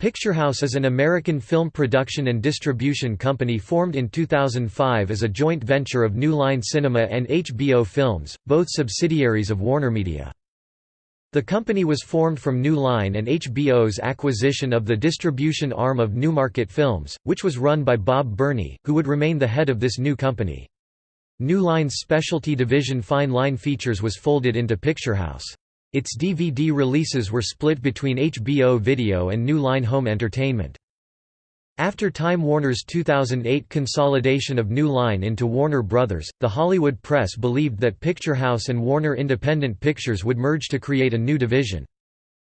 Picturehouse is an American film production and distribution company formed in 2005 as a joint venture of New Line Cinema and HBO Films, both subsidiaries of WarnerMedia. The company was formed from New Line and HBO's acquisition of the distribution arm of Newmarket Films, which was run by Bob Berney, who would remain the head of this new company. New Line's specialty division Fine Line Features was folded into Picturehouse. Its DVD releases were split between HBO Video and New Line Home Entertainment. After Time Warner's 2008 consolidation of New Line into Warner Brothers, the Hollywood press believed that Picturehouse and Warner Independent Pictures would merge to create a new division.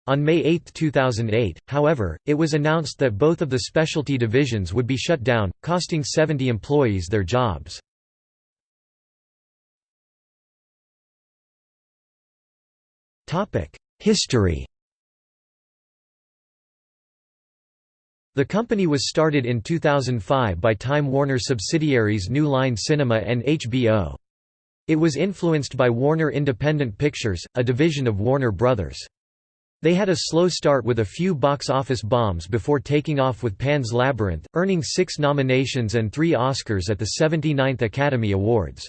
On May 8, 2008, however, it was announced that both of the specialty divisions would be shut down, costing 70 employees their jobs. History The company was started in 2005 by Time Warner subsidiaries New Line Cinema and HBO. It was influenced by Warner Independent Pictures, a division of Warner Brothers. They had a slow start with a few box office bombs before taking off with Pan's Labyrinth, earning six nominations and three Oscars at the 79th Academy Awards.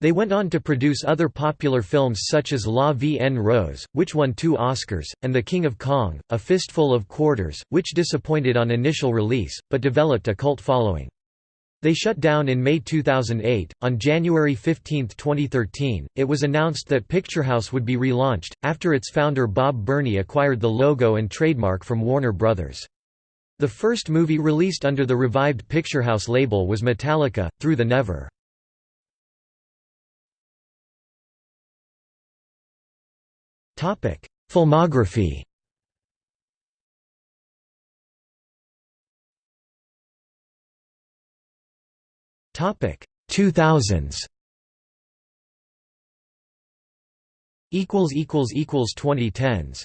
They went on to produce other popular films such as La Vie en Rose, which won two Oscars, and The King of Kong, A Fistful of Quarters, which disappointed on initial release, but developed a cult following. They shut down in May 2008. On January 15, 2013, it was announced that Picturehouse would be relaunched, after its founder Bob Berney acquired the logo and trademark from Warner Brothers. The first movie released under the revived Picturehouse label was Metallica, Through the Never. Topic: Filmography. Topic: 2000s. Equals equals equals 2010s.